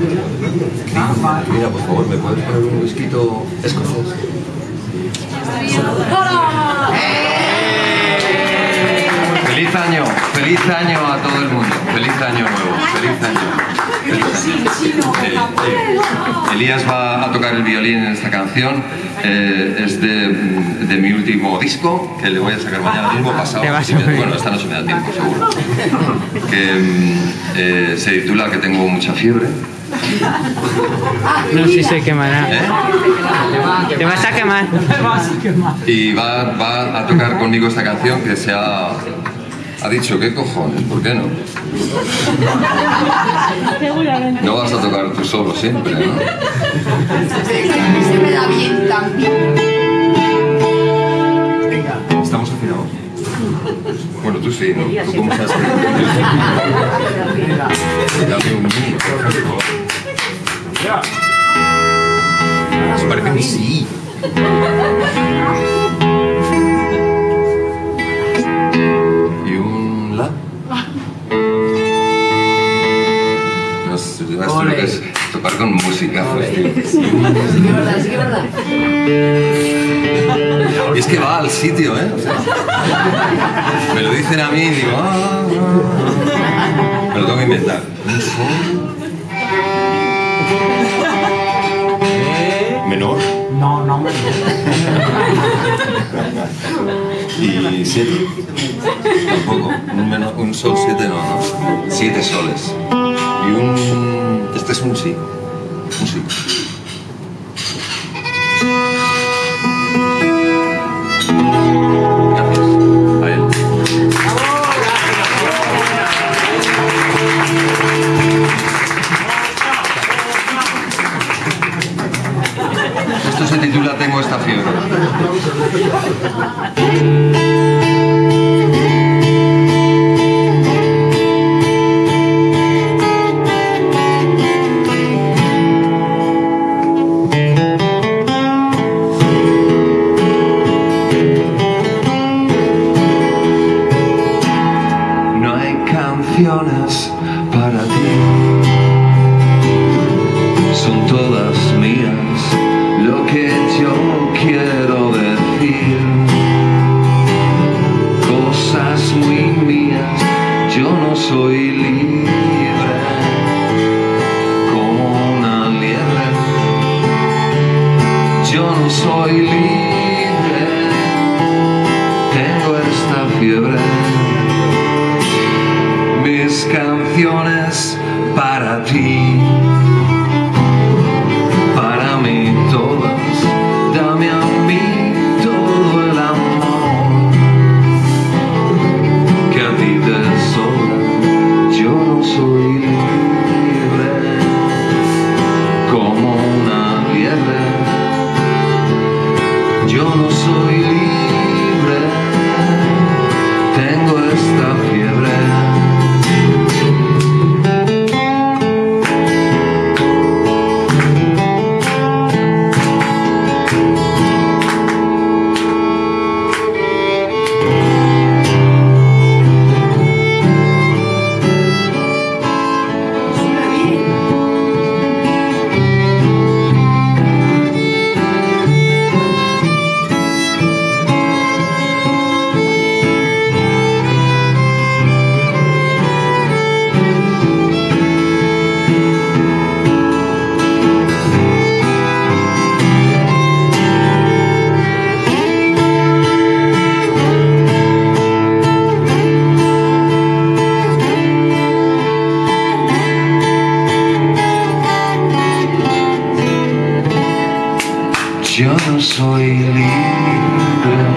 Mira, por favor, ¿me puedes poner un whisky escocés? Feliz año, feliz año a todo el mundo, feliz año nuevo, feliz año. Eh, eh, Elías va a tocar el violín en esta canción, eh, es de, de, mi último disco, que le voy a sacar mañana mismo, pasado. bueno, esta noche me da tiempo, seguro. Que se titula Que tengo mucha fiebre. No sé si se quemará. ¿Eh? Te vas a quemar. Y va, va a tocar conmigo esta canción que se ha ha dicho, ¿qué cojones? ¿Por qué no? No vas a tocar tú solo siempre, ¿no? Se me da bien también. Sí, ¿no? ¿Tú cómo sabes que Dame un mío. Parece que sí. tocar con música. Pues, sí, que verdad, sí que verdad. Es que va al sitio, ¿eh? me lo dicen a mí y digo, ah, ah, me lo tengo que inventar. ¿Menor? No, no menor. ¿Y siete? Tampoco. Un, menor, un sol siete no, no. Siete soles. Y un este es un sí. Un sí. Tengo esta fiebre. para ti son todas soy libre como una liebre. Yo no soy libre tengo esta fiebre. Canciones para ti, soy libre.